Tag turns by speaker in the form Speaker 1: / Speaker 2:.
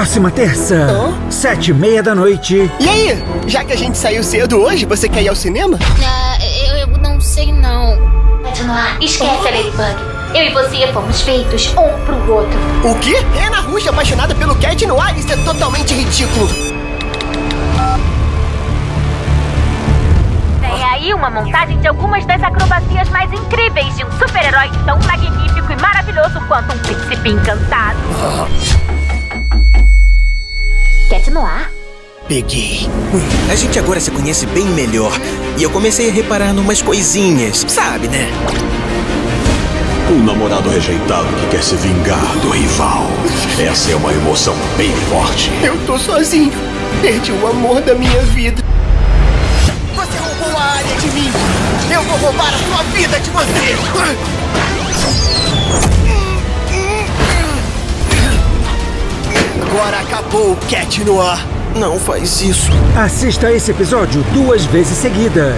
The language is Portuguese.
Speaker 1: Próxima terça,
Speaker 2: Hã?
Speaker 1: sete e meia da noite.
Speaker 2: E aí? Já que a gente saiu cedo hoje, você quer ir ao cinema?
Speaker 3: Ah, eu, eu não sei não.
Speaker 4: Continuar. Esquece a Ladybug. Eu e você fomos feitos um pro outro.
Speaker 2: O quê? Ana Rush apaixonada pelo Cat no ar? Isso é totalmente ridículo.
Speaker 4: Tem aí uma montagem de algumas das acrobacias mais incríveis de um super-herói tão magnífico e maravilhoso quanto um príncipe encantado. No ar?
Speaker 2: Peguei.
Speaker 5: A gente agora se conhece bem melhor. E eu comecei a reparar numas coisinhas, sabe, né?
Speaker 6: Um namorado rejeitado que quer se vingar do rival. Essa é uma emoção bem forte.
Speaker 2: Eu tô sozinho. Perdi o amor da minha vida. Você roubou a área de mim. Eu vou roubar a sua vida de você. Agora acabou o Cat no ar.
Speaker 5: Não faz isso.
Speaker 1: Assista esse episódio duas vezes seguidas.